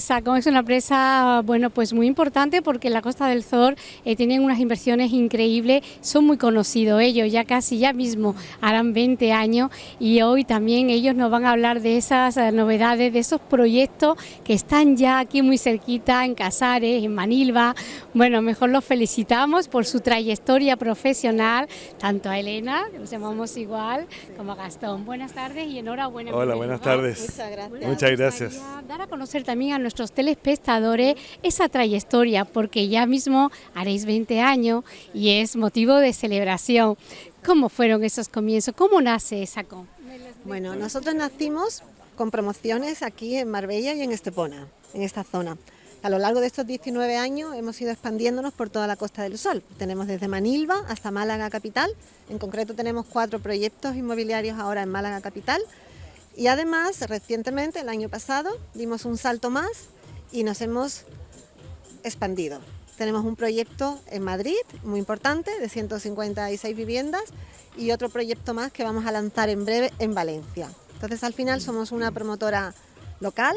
Sacón es una empresa, bueno, pues muy importante porque en la Costa del Zor eh, tienen unas inversiones increíbles, son muy conocidos ellos, ya casi ya mismo harán 20 años y hoy también ellos nos van a hablar de esas eh, novedades, de esos proyectos que están ya aquí muy cerquita, en Casares, en Manilva. Bueno, mejor los felicitamos por su trayectoria profesional, tanto a Elena, que nos llamamos igual, como a Gastón. Buenas tardes y enhorabuena. Hola, buenas tardes. Muchas gracias. Muchas gracias. Dar a conocer también a nuestros telespectadores esa trayectoria, porque ya mismo haréis 20 años y es motivo de celebración. ¿Cómo fueron esos comienzos? ¿Cómo nace SACO? Bueno, nosotros nacimos con promociones aquí en Marbella y en Estepona, en esta zona. A lo largo de estos 19 años hemos ido expandiéndonos por toda la Costa del Sol. Tenemos desde Manilva hasta Málaga Capital. En concreto tenemos cuatro proyectos inmobiliarios ahora en Málaga Capital. Y además, recientemente, el año pasado, dimos un salto más y nos hemos expandido. Tenemos un proyecto en Madrid, muy importante, de 156 viviendas, y otro proyecto más que vamos a lanzar en breve en Valencia. Entonces, al final somos una promotora local,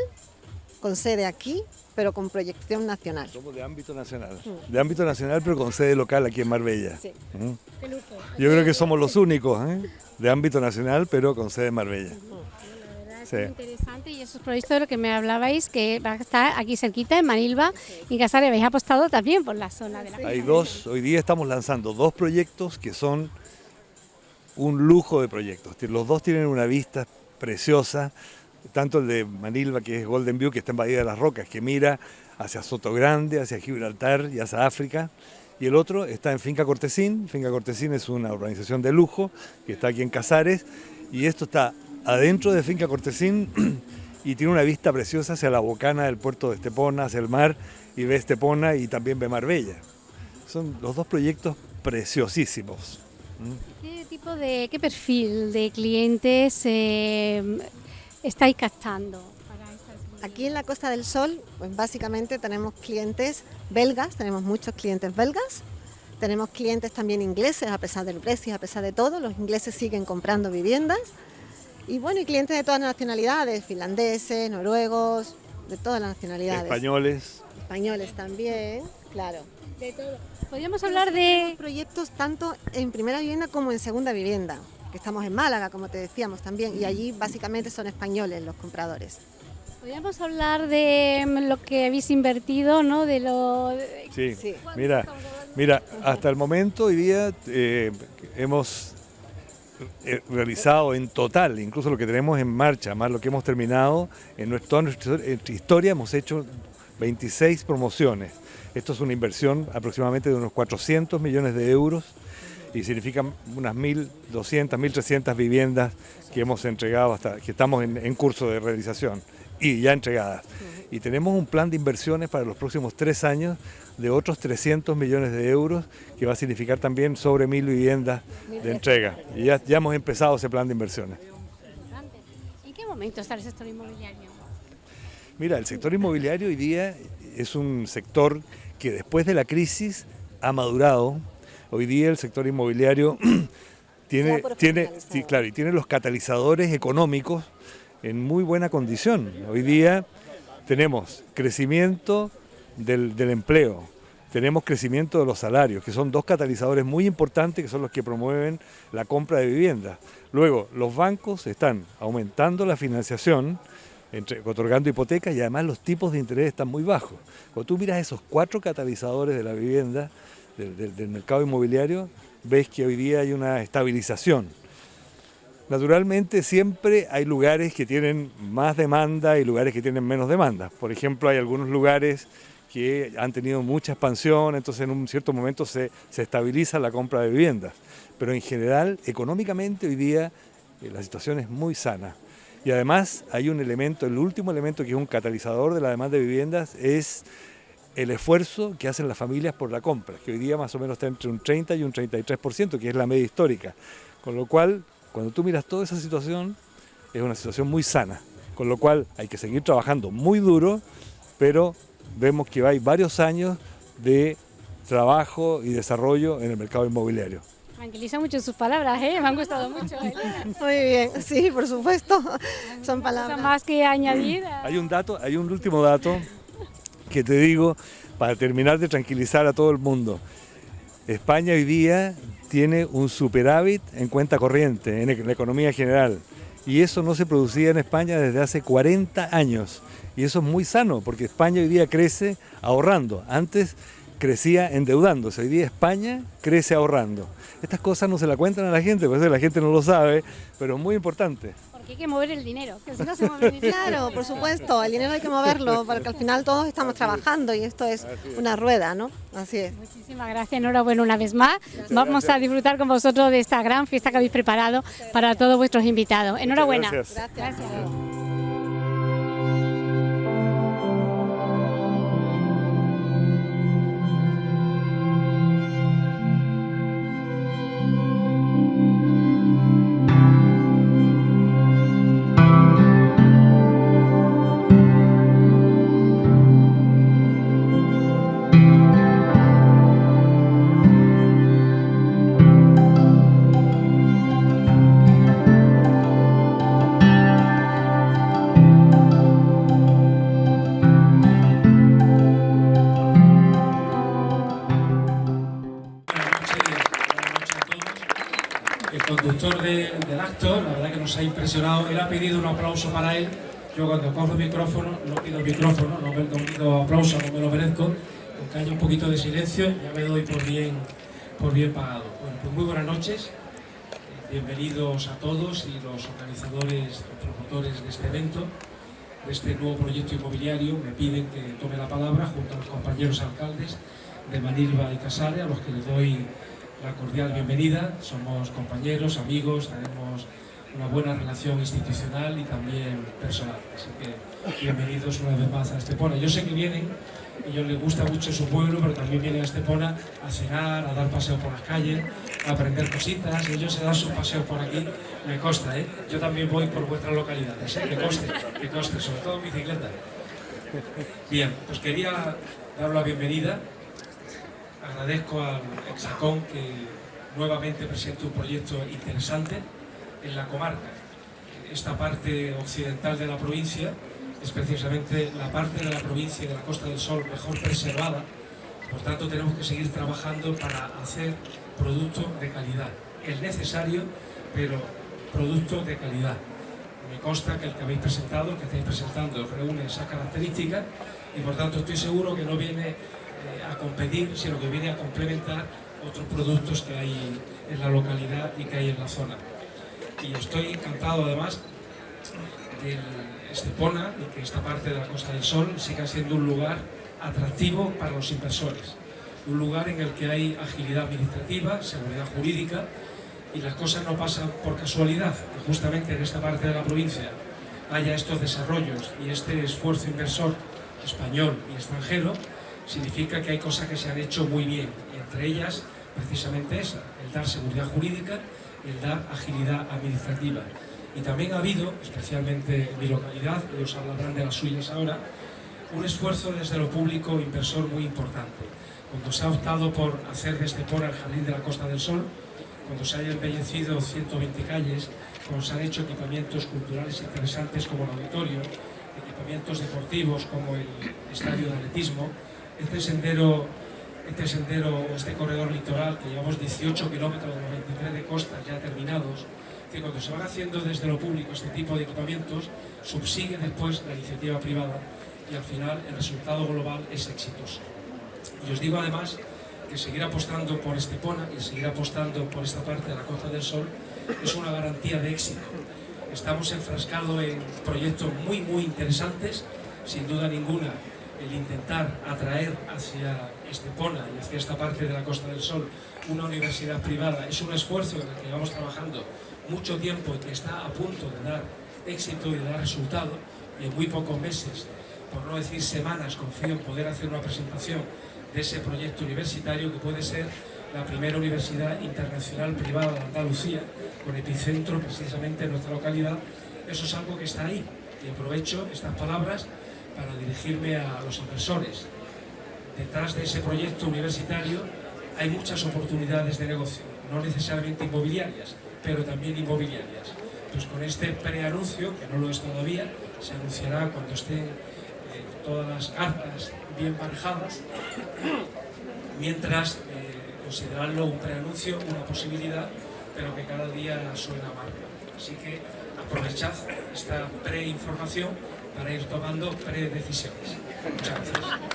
con sede aquí, pero con proyección nacional. Somos de ámbito nacional, de ámbito nacional pero con sede local aquí en Marbella. Sí. ¿Mm? Yo creo que somos los únicos ¿eh? de ámbito nacional pero con sede en Marbella. Sí. Interesante y esos proyectos de los que me hablabais que va a estar aquí cerquita en Manilva y Casares habéis apostado también por la zona de la Hay dos, hoy día estamos lanzando dos proyectos que son un lujo de proyectos. Los dos tienen una vista preciosa, tanto el de Manilva, que es Golden View, que está en Bahía de las Rocas, que mira hacia Soto Grande, hacia Gibraltar y hacia África, y el otro está en Finca Cortesín. Finca Cortesín es una organización de lujo que está aquí en Casares, y esto está adentro de Finca Cortesín y tiene una vista preciosa hacia la bocana del puerto de Estepona, hacia el mar, y ve Estepona y también ve Marbella. Son los dos proyectos preciosísimos. ¿Qué tipo de, qué perfil de clientes eh, estáis captando? Aquí en la Costa del Sol, pues básicamente tenemos clientes belgas, tenemos muchos clientes belgas, tenemos clientes también ingleses, a pesar del Brexit, a pesar de todo, los ingleses siguen comprando viviendas, y bueno, y clientes de todas las nacionalidades, finlandeses, noruegos, de todas las nacionalidades. Españoles. Españoles también, claro. De todo. Podríamos hablar de... proyectos tanto en primera vivienda como en segunda vivienda, que estamos en Málaga, como te decíamos también, y allí básicamente son españoles los compradores. Podríamos hablar de mm, lo que habéis invertido, ¿no? De lo... Sí, Sí. mira, mira, hasta el momento hoy día eh, hemos realizado en total, incluso lo que tenemos en marcha, más lo que hemos terminado, en nuestra, historia hemos hecho 26 promociones. Esto es una inversión aproximadamente de unos 400 millones de euros y significa unas 1.200, 1.300 viviendas que hemos entregado hasta que estamos en curso de realización y ya entregadas. Y tenemos un plan de inversiones para los próximos tres años de otros 300 millones de euros, que va a significar también sobre mil viviendas de entrega. Y ya, ya hemos empezado ese plan de inversiones. ¿En qué momento está el sector inmobiliario? Mira, el sector inmobiliario hoy día es un sector que después de la crisis ha madurado. Hoy día el sector inmobiliario tiene, tiene, sí, claro, y tiene los catalizadores económicos en muy buena condición. Hoy día tenemos crecimiento del, empleo, tenemos crecimiento de los salarios, que son dos catalizadores muy importantes que son los que promueven la compra de viviendas. Luego, los bancos están aumentando la financiación, entre- otorgando hipotecas y además los tipos de interés están muy bajos. Cuando tú miras esos cuatro catalizadores de la vivienda, del mercado inmobiliario, ves que hoy día hay una estabilización. Naturalmente siempre hay lugares que tienen más demanda y lugares que tienen menos demanda. Por ejemplo, hay algunos lugares que han tenido mucha expansión, entonces en un cierto momento se, se estabiliza la compra de viviendas. Pero en general, económicamente hoy día eh, la situación es muy sana. Y además hay un elemento, el último elemento que es un catalizador de la demanda de viviendas es el esfuerzo que hacen las familias por la compra, que hoy día más o menos está entre un 30 y un 33%, que es la media histórica. Con lo cual, cuando tú miras toda esa situación, es una situación muy sana. Con lo cual hay que seguir trabajando muy duro, pero vemos que hay varios años de trabajo y desarrollo en el mercado inmobiliario. Tranquiliza mucho sus palabras, ¿eh? me han gustado mucho. Muy bien, sí, por supuesto. Son palabras. más que añadir. Hay un dato, hay un último dato que te digo para terminar de tranquilizar a todo el mundo. España hoy día tiene un superávit en cuenta corriente, en la economía general. Y eso no se producía en España desde hace 40 años. Y eso es muy sano, porque España hoy día crece ahorrando. Antes crecía endeudándose. Hoy día España crece ahorrando. Estas cosas no se la cuentan a la gente, porque la gente no lo sabe, pero es muy importante. Porque hay que mover el dinero, que si no se mueve el dinero. Claro, por supuesto, el dinero hay que moverlo, porque al final todos estamos trabajando y esto es una rueda, ¿no? Así es. Muchísimas gracias, enhorabuena una vez más. Vamos a disfrutar con vosotros de esta gran fiesta que habéis preparado para todos vuestros invitados. Enhorabuena. gracias. gracias. Ha impresionado. Él ha pedido un aplauso para él. Yo cuando cojo el micrófono, no pido micrófono, no, pido aplauso, no me lo merezco. Aunque haya un poquito de silencio, ya me doy por bien, por bien pagado. Bueno, pues muy buenas noches. Bienvenidos a todos y los organizadores, los promotores de este evento, de este nuevo proyecto inmobiliario. Me piden que tome la palabra junto a los compañeros alcaldes de Manilva y Casale, a los que les doy la cordial bienvenida. Somos compañeros, amigos, tenemos una buena relación institucional y también personal. Así que bienvenidos una vez más a Estepona. Yo sé que vienen, ellos les gusta mucho su pueblo, pero también vienen a Estepona a cenar, a dar paseo por las calles, a aprender cositas. Ellos se dan sus paseos por aquí, me consta, ¿eh? Yo también voy por vuestras localidades, ¿eh? Que coste, que coste, sobre todo en bicicleta. Bien, pues quería dar la bienvenida. Agradezco al Exacón que nuevamente presente un proyecto interesante en la comarca. Esta parte occidental de la provincia es precisamente la parte de la provincia de la Costa del Sol mejor preservada, por tanto tenemos que seguir trabajando para hacer producto de calidad. Es necesario, pero producto de calidad. Me consta que el que habéis presentado, que estáis presentando, reúne esa característica y por tanto estoy seguro que no viene a competir, sino que viene a complementar otros productos que hay en la localidad y que hay en la zona. Y estoy encantado además de Estepona y que esta parte de la Costa del Sol siga siendo un lugar atractivo para los inversores, un lugar en el que hay agilidad administrativa, seguridad jurídica y las cosas no pasan por casualidad, que justamente en esta parte de la provincia haya estos desarrollos y este esfuerzo inversor español y extranjero, significa que hay cosas que se han hecho muy bien, y entre ellas precisamente esa, el dar seguridad jurídica el dar agilidad administrativa. Y también ha habido, especialmente en mi localidad, ellos hablarán de las suyas ahora, un esfuerzo desde lo público inversor muy importante. Cuando se ha optado por hacer de Estepona el Jardín de la Costa del Sol, cuando se hayan embellecido 120 calles, cuando se han hecho equipamientos culturales interesantes como el auditorio, equipamientos deportivos como el estadio de atletismo, este sendero este sendero, este corredor litoral, que llevamos 18 kilómetros de 93 de costas ya terminados, que cuando se van haciendo desde lo público este tipo de equipamientos, subsigue después la iniciativa privada y al final el resultado global es exitoso. Y os digo además que seguir apostando por Estepona y seguir apostando por esta parte de la Costa del Sol es una garantía de éxito. Estamos enfrascados en proyectos muy, muy interesantes, sin duda ninguna, el intentar atraer hacia Estepona y hacia esta parte de la Costa del Sol una universidad privada es un esfuerzo en el que llevamos trabajando mucho tiempo y que está a punto de dar éxito y de dar resultado y en muy pocos meses, por no decir semanas, confío en poder hacer una presentación de ese proyecto universitario que puede ser la primera universidad internacional privada de Andalucía, con epicentro precisamente en nuestra localidad. Eso es algo que está ahí y aprovecho estas palabras para dirigirme a los inversores. Detrás de ese proyecto universitario hay muchas oportunidades de negocio no necesariamente inmobiliarias, pero también inmobiliarias. Pues con este preanuncio, que no lo es todavía, se anunciará cuando estén eh, todas las cartas bien manejadas, mientras eh, considerarlo un preanuncio, una posibilidad, pero que cada día suena más. Así que aprovechad esta preinformación para ir tomando predecisiones. Muchas gracias.